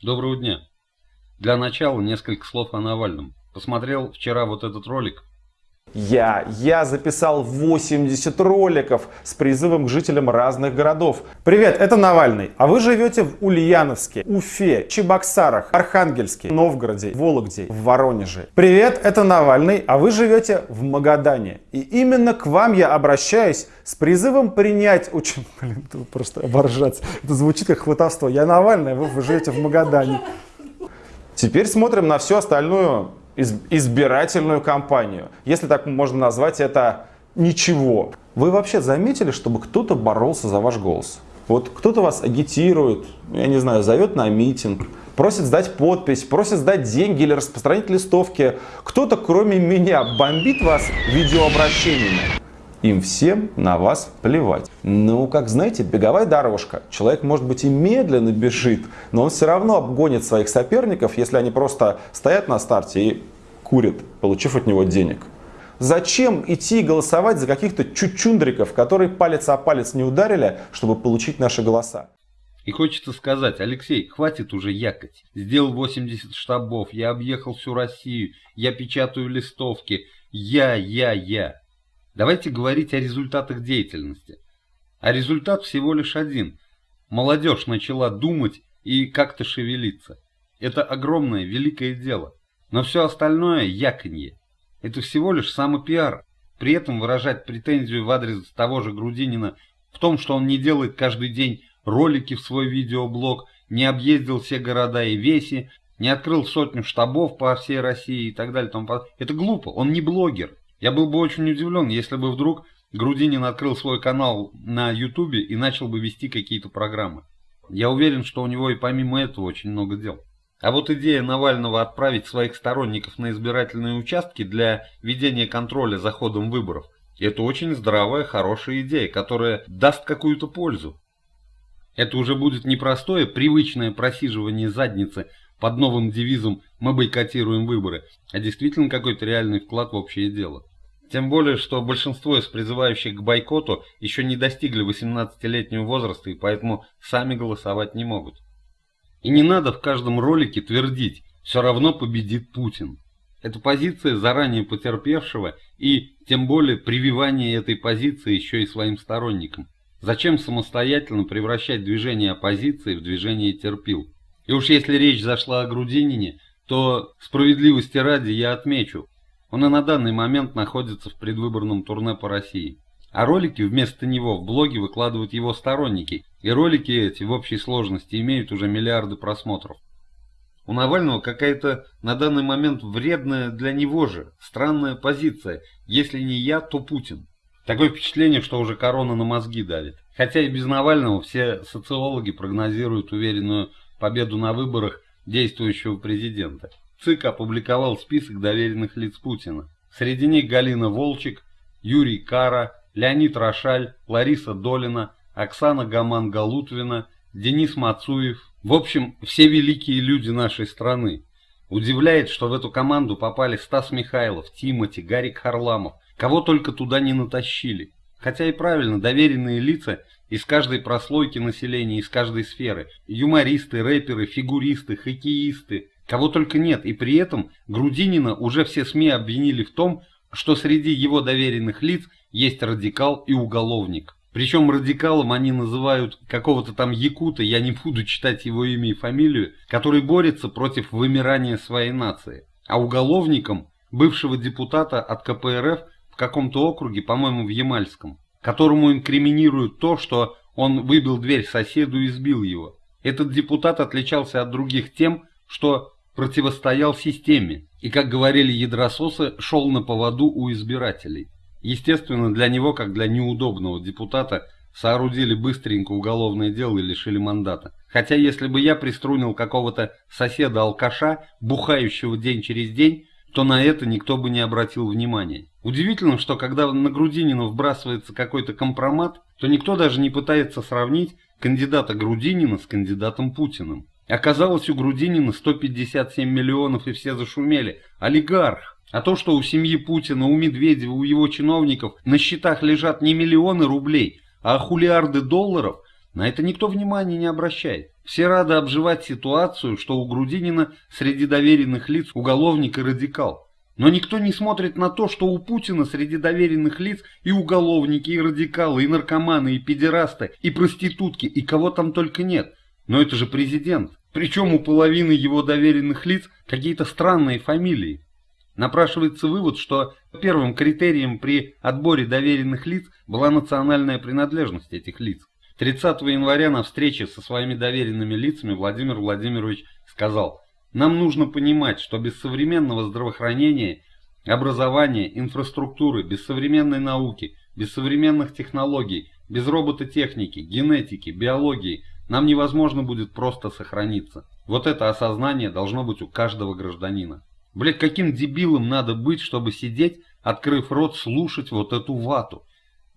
Доброго дня. Для начала несколько слов о Навальном. Посмотрел вчера вот этот ролик. Я, я записал 80 роликов с призывом к жителям разных городов. Привет, это Навальный. А вы живете в Ульяновске, Уфе, Чебоксарах, Архангельске, Новгороде, Вологде, в Воронеже. Привет, это Навальный. А вы живете в Магадане. И именно к вам я обращаюсь с призывом принять... Очень, блин, просто оборжаться. Это звучит как хватовство. Я Навальный, а вы, вы живете в Магадане. Теперь смотрим на всю остальную избирательную кампанию. Если так можно назвать это ничего. Вы вообще заметили, чтобы кто-то боролся за ваш голос? Вот кто-то вас агитирует, я не знаю, зовет на митинг, просит сдать подпись, просит сдать деньги или распространить листовки. Кто-то, кроме меня, бомбит вас видеообращениями. Им всем на вас плевать. Ну, как знаете, беговая дорожка. Человек, может быть, и медленно бежит, но он все равно обгонит своих соперников, если они просто стоят на старте и курят, получив от него денег. Зачем идти голосовать за каких-то чучундриков, которые палец о палец не ударили, чтобы получить наши голоса? И хочется сказать, Алексей, хватит уже якать. Сделал 80 штабов, я объехал всю Россию, я печатаю листовки. Я, я, я. Давайте говорить о результатах деятельности. А результат всего лишь один. Молодежь начала думать и как-то шевелиться. Это огромное, великое дело. Но все остальное – яконье. Это всего лишь самопиар. При этом выражать претензию в адрес того же Грудинина в том, что он не делает каждый день ролики в свой видеоблог, не объездил все города и веси, не открыл сотню штабов по всей России и так далее. Это глупо, он не блогер. Я был бы очень удивлен, если бы вдруг Грудинин открыл свой канал на Ютубе и начал бы вести какие-то программы. Я уверен, что у него и помимо этого очень много дел. А вот идея Навального отправить своих сторонников на избирательные участки для ведения контроля за ходом выборов – это очень здравая, хорошая идея, которая даст какую-то пользу. Это уже будет не простое, привычное просиживание задницы под новым девизом «Мы бойкотируем выборы», а действительно какой-то реальный вклад в общее дело. Тем более, что большинство из призывающих к бойкоту еще не достигли 18-летнего возраста и поэтому сами голосовать не могут. И не надо в каждом ролике твердить «все равно победит Путин». Это позиция заранее потерпевшего и тем более прививание этой позиции еще и своим сторонникам. Зачем самостоятельно превращать движение оппозиции в движение терпил? И уж если речь зашла о Грудинине, то справедливости ради я отмечу, он и на данный момент находится в предвыборном турне по России. А ролики вместо него в блоге выкладывают его сторонники, и ролики эти в общей сложности имеют уже миллиарды просмотров. У Навального какая-то на данный момент вредная для него же, странная позиция. Если не я, то Путин. Такое впечатление, что уже корона на мозги давит. Хотя и без Навального все социологи прогнозируют уверенную победу на выборах действующего президента. ЦИК опубликовал список доверенных лиц Путина. Среди них Галина Волчек, Юрий Кара, Леонид Рошаль, Лариса Долина, Оксана Гаман-Галутвина, Денис Мацуев. В общем, все великие люди нашей страны. Удивляет, что в эту команду попали Стас Михайлов, Тимати, Гарик Харламов. Кого только туда не натащили. Хотя и правильно, доверенные лица из каждой прослойки населения, из каждой сферы. Юмористы, рэперы, фигуристы, хоккеисты, Кого только нет, и при этом Грудинина уже все СМИ обвинили в том, что среди его доверенных лиц есть радикал и уголовник. Причем радикалом они называют какого-то там якута, я не буду читать его имя и фамилию, который борется против вымирания своей нации. А уголовником бывшего депутата от КПРФ в каком-то округе, по-моему в Ямальском, которому инкриминируют то, что он выбил дверь соседу и сбил его. Этот депутат отличался от других тем, что противостоял системе и, как говорили ядрососы, шел на поводу у избирателей. Естественно, для него, как для неудобного депутата, соорудили быстренько уголовное дело и лишили мандата. Хотя если бы я приструнил какого-то соседа-алкаша, бухающего день через день, то на это никто бы не обратил внимания. Удивительно, что когда на Грудинина вбрасывается какой-то компромат, то никто даже не пытается сравнить кандидата Грудинина с кандидатом Путиным. Оказалось, у Грудинина 157 миллионов и все зашумели. Олигарх. А то, что у семьи Путина, у Медведева, у его чиновников на счетах лежат не миллионы рублей, а хулиарды долларов, на это никто внимания не обращает. Все рады обживать ситуацию, что у Грудинина среди доверенных лиц уголовник и радикал. Но никто не смотрит на то, что у Путина среди доверенных лиц и уголовники, и радикалы, и наркоманы, и педерасты, и проститутки, и кого там только нет. Но это же президент. Причем у половины его доверенных лиц какие-то странные фамилии. Напрашивается вывод, что первым критерием при отборе доверенных лиц была национальная принадлежность этих лиц. 30 января на встрече со своими доверенными лицами Владимир Владимирович сказал, «Нам нужно понимать, что без современного здравоохранения, образования, инфраструктуры, без современной науки, без современных технологий, без робототехники, генетики, биологии – нам невозможно будет просто сохраниться. Вот это осознание должно быть у каждого гражданина. Блять, каким дебилом надо быть, чтобы сидеть, открыв рот, слушать вот эту вату?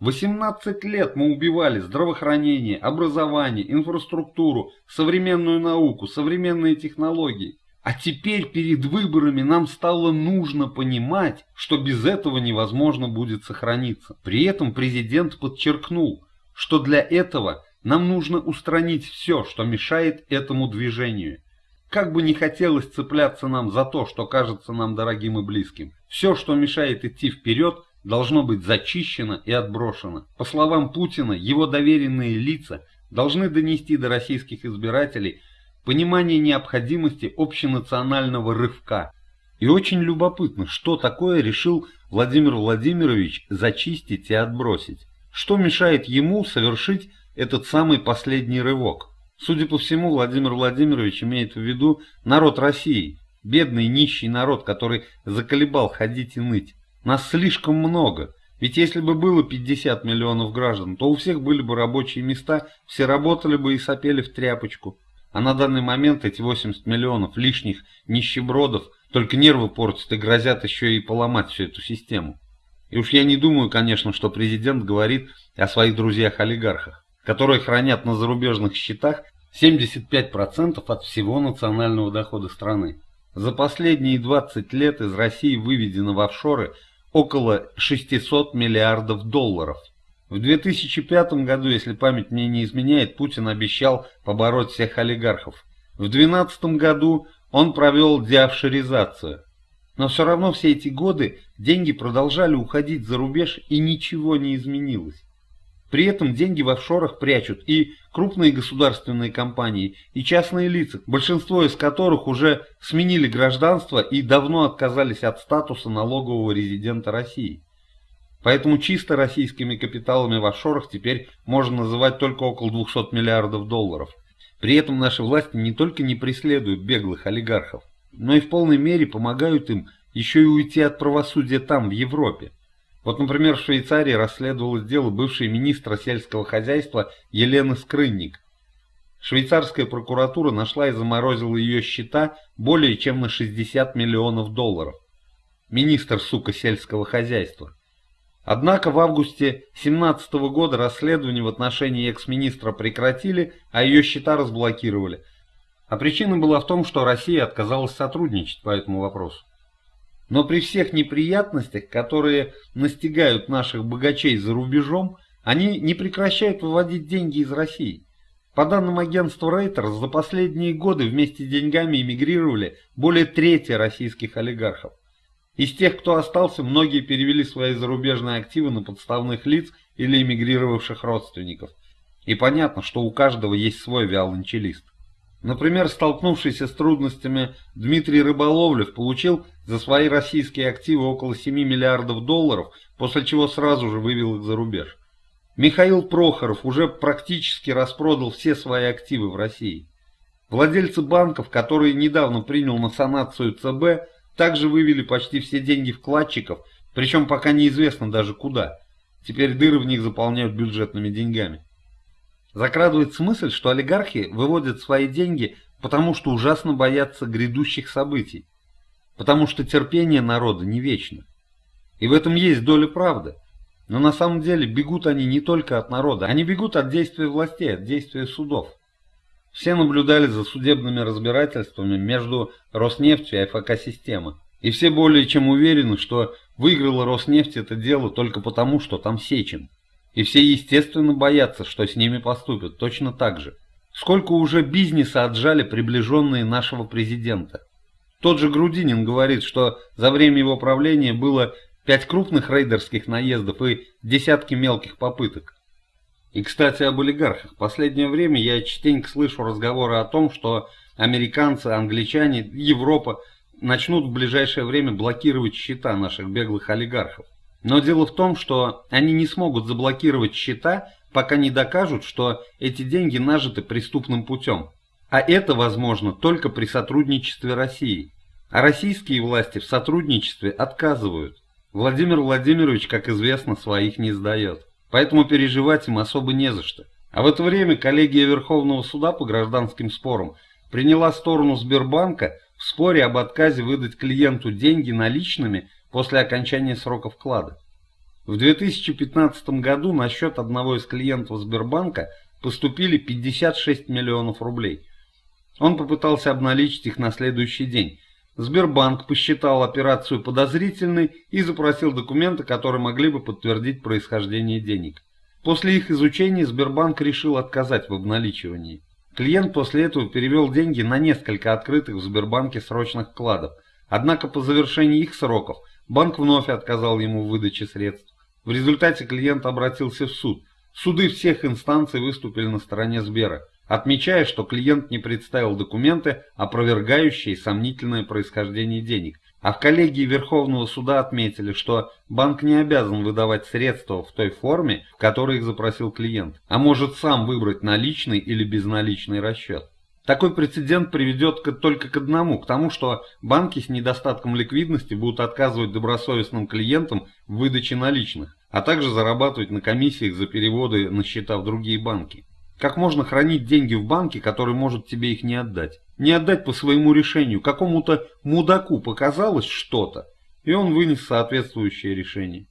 18 лет мы убивали здравоохранение, образование, инфраструктуру, современную науку, современные технологии. А теперь перед выборами нам стало нужно понимать, что без этого невозможно будет сохраниться. При этом президент подчеркнул, что для этого нам нужно устранить все, что мешает этому движению. Как бы не хотелось цепляться нам за то, что кажется нам дорогим и близким, все, что мешает идти вперед, должно быть зачищено и отброшено. По словам Путина, его доверенные лица должны донести до российских избирателей понимание необходимости общенационального рывка. И очень любопытно, что такое решил Владимир Владимирович зачистить и отбросить. Что мешает ему совершить этот самый последний рывок. Судя по всему, Владимир Владимирович имеет в виду народ России, бедный нищий народ, который заколебал ходить и ныть. Нас слишком много, ведь если бы было 50 миллионов граждан, то у всех были бы рабочие места, все работали бы и сопели в тряпочку. А на данный момент эти 80 миллионов лишних нищебродов только нервы портят и грозят еще и поломать всю эту систему. И уж я не думаю, конечно, что президент говорит о своих друзьях-олигархах которые хранят на зарубежных счетах 75% от всего национального дохода страны. За последние 20 лет из России выведено в офшоры около 600 миллиардов долларов. В 2005 году, если память мне не изменяет, Путин обещал побороть всех олигархов. В 2012 году он провел деофшоризацию. Но все равно все эти годы деньги продолжали уходить за рубеж и ничего не изменилось. При этом деньги в офшорах прячут и крупные государственные компании, и частные лица, большинство из которых уже сменили гражданство и давно отказались от статуса налогового резидента России. Поэтому чисто российскими капиталами в офшорах теперь можно называть только около 200 миллиардов долларов. При этом наши власти не только не преследуют беглых олигархов, но и в полной мере помогают им еще и уйти от правосудия там, в Европе. Вот, например, в Швейцарии расследовалось дело бывшей министра сельского хозяйства Елены Скрынник. Швейцарская прокуратура нашла и заморозила ее счета более чем на 60 миллионов долларов. Министр, сука, сельского хозяйства. Однако в августе 2017 года расследование в отношении экс-министра прекратили, а ее счета разблокировали. А причина была в том, что Россия отказалась сотрудничать по этому вопросу. Но при всех неприятностях, которые настигают наших богачей за рубежом, они не прекращают выводить деньги из России. По данным агентства Reuters, за последние годы вместе с деньгами эмигрировали более трети российских олигархов. Из тех, кто остался, многие перевели свои зарубежные активы на подставных лиц или эмигрировавших родственников. И понятно, что у каждого есть свой виолончелист. Например, столкнувшийся с трудностями Дмитрий Рыболовлев получил за свои российские активы около 7 миллиардов долларов, после чего сразу же вывел их за рубеж. Михаил Прохоров уже практически распродал все свои активы в России. Владельцы банков, которые недавно принял на санацию ЦБ, также вывели почти все деньги вкладчиков, причем пока неизвестно даже куда. Теперь дыры в них заполняют бюджетными деньгами. Закрадывается мысль, что олигархи выводят свои деньги, потому что ужасно боятся грядущих событий, потому что терпение народа не вечно. И в этом есть доля правды. Но на самом деле бегут они не только от народа, они бегут от действия властей, от действия судов. Все наблюдали за судебными разбирательствами между Роснефтью и ФК-системой. И все более чем уверены, что выиграла Роснефть это дело только потому, что там Сечин. И все естественно боятся, что с ними поступят точно так же. Сколько уже бизнеса отжали приближенные нашего президента. Тот же Грудинин говорит, что за время его правления было пять крупных рейдерских наездов и десятки мелких попыток. И, кстати, об олигархах. Последнее время я частенько слышу разговоры о том, что американцы, англичане, Европа начнут в ближайшее время блокировать счета наших беглых олигархов. Но дело в том, что они не смогут заблокировать счета, пока не докажут, что эти деньги нажиты преступным путем. А это возможно только при сотрудничестве России. А российские власти в сотрудничестве отказывают. Владимир Владимирович, как известно, своих не сдает. Поэтому переживать им особо не за что. А в это время коллегия Верховного суда по гражданским спорам приняла сторону Сбербанка в споре об отказе выдать клиенту деньги наличными после окончания срока вклада. В 2015 году на счет одного из клиентов Сбербанка поступили 56 миллионов рублей. Он попытался обналичить их на следующий день. Сбербанк посчитал операцию подозрительной и запросил документы, которые могли бы подтвердить происхождение денег. После их изучения Сбербанк решил отказать в обналичивании. Клиент после этого перевел деньги на несколько открытых в Сбербанке срочных вкладов. Однако по завершении их сроков банк вновь отказал ему в выдаче средств. В результате клиент обратился в суд. Суды всех инстанций выступили на стороне Сбера, отмечая, что клиент не представил документы, опровергающие сомнительное происхождение денег. А в коллегии Верховного суда отметили, что банк не обязан выдавать средства в той форме, в которой их запросил клиент, а может сам выбрать наличный или безналичный расчет. Такой прецедент приведет только к одному, к тому, что банки с недостатком ликвидности будут отказывать добросовестным клиентам в выдаче наличных, а также зарабатывать на комиссиях за переводы на счета в другие банки. Как можно хранить деньги в банке, который может тебе их не отдать? Не отдать по своему решению, какому-то мудаку показалось что-то, и он вынес соответствующее решение.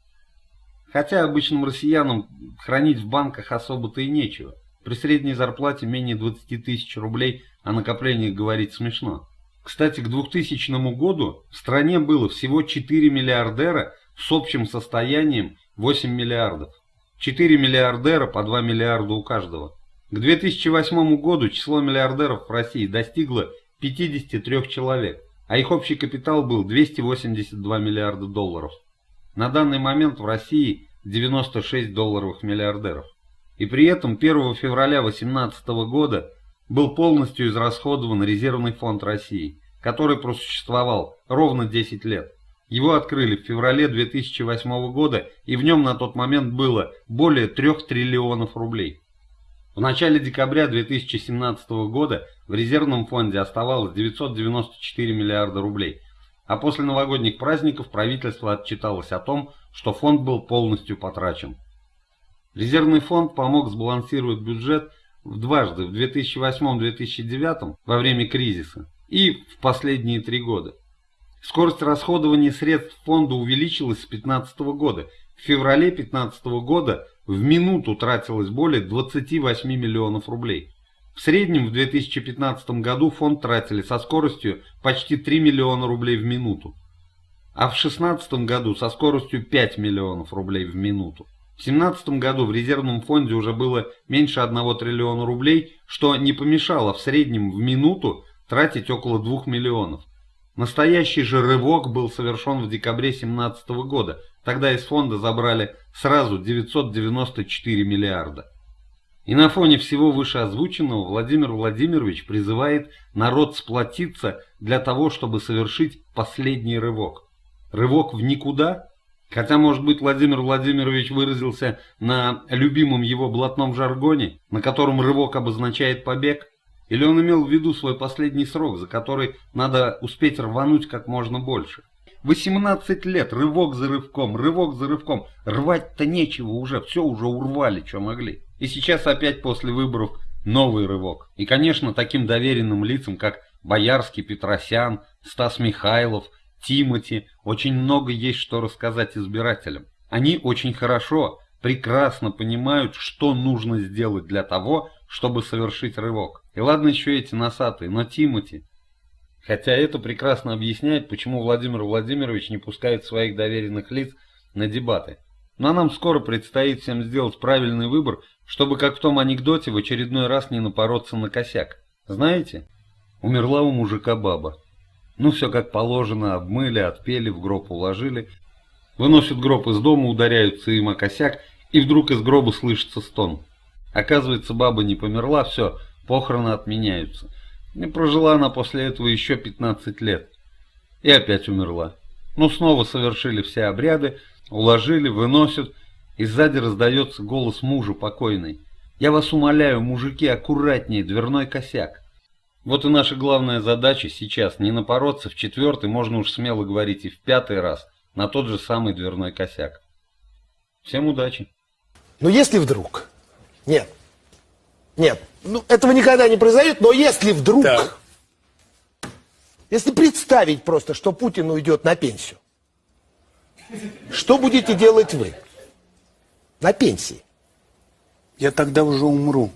Хотя обычным россиянам хранить в банках особо-то и нечего. При средней зарплате менее 20 тысяч рублей о накоплениях говорить смешно. Кстати, к 2000 году в стране было всего 4 миллиардера с общим состоянием 8 миллиардов. 4 миллиардера по 2 миллиарда у каждого. К 2008 году число миллиардеров в России достигло 53 человек, а их общий капитал был 282 миллиарда долларов. На данный момент в России 96 долларовых миллиардеров. И при этом 1 февраля 2018 года был полностью израсходован резервный фонд России, который просуществовал ровно 10 лет. Его открыли в феврале 2008 года, и в нем на тот момент было более 3 триллионов рублей. В начале декабря 2017 года в резервном фонде оставалось 994 миллиарда рублей, а после новогодних праздников правительство отчиталось о том, что фонд был полностью потрачен. Резервный фонд помог сбалансировать бюджет в дважды, в 2008-2009 во время кризиса и в последние три года. Скорость расходования средств фонда увеличилась с 2015 года. В феврале 2015 года в минуту тратилось более 28 миллионов рублей. В среднем в 2015 году фонд тратили со скоростью почти 3 миллиона рублей в минуту, а в 2016 году со скоростью 5 миллионов рублей в минуту. В 2017 году в резервном фонде уже было меньше 1 триллиона рублей, что не помешало в среднем в минуту тратить около 2 миллионов. Настоящий же рывок был совершен в декабре 2017 года. Тогда из фонда забрали сразу 994 миллиарда. И на фоне всего вышеозвученного Владимир Владимирович призывает народ сплотиться для того, чтобы совершить последний рывок. Рывок в никуда? Хотя, может быть, Владимир Владимирович выразился на любимом его блатном жаргоне, на котором рывок обозначает побег? Или он имел в виду свой последний срок, за который надо успеть рвануть как можно больше? 18 лет, рывок за рывком, рывок за рывком. Рвать-то нечего уже, все уже урвали, что могли. И сейчас опять после выборов новый рывок. И, конечно, таким доверенным лицам, как Боярский, Петросян, Стас Михайлов – Тимати, очень много есть что рассказать избирателям. Они очень хорошо, прекрасно понимают, что нужно сделать для того, чтобы совершить рывок. И ладно еще эти носатые, но Тимати. Хотя это прекрасно объясняет, почему Владимир Владимирович не пускает своих доверенных лиц на дебаты. Но нам скоро предстоит всем сделать правильный выбор, Чтобы, как в том анекдоте, в очередной раз не напороться на косяк. Знаете? Умерла у мужика баба. Ну, все как положено, обмыли, отпели, в гроб уложили. Выносят гроб из дома, ударяются им о косяк, и вдруг из гроба слышится стон. Оказывается, баба не померла, все, похороны отменяются. И прожила она после этого еще 15 лет. И опять умерла. Ну, снова совершили все обряды, уложили, выносят, и сзади раздается голос мужа покойной. «Я вас умоляю, мужики, аккуратнее, дверной косяк». Вот и наша главная задача сейчас не напороться в четвертый, можно уж смело говорить, и в пятый раз на тот же самый дверной косяк. Всем удачи! Но если вдруг... Нет. Нет. Ну, этого никогда не произойдет, но если вдруг... Так. Если представить просто, что Путин уйдет на пенсию, что будете делать вы? На пенсии. Я тогда уже умру.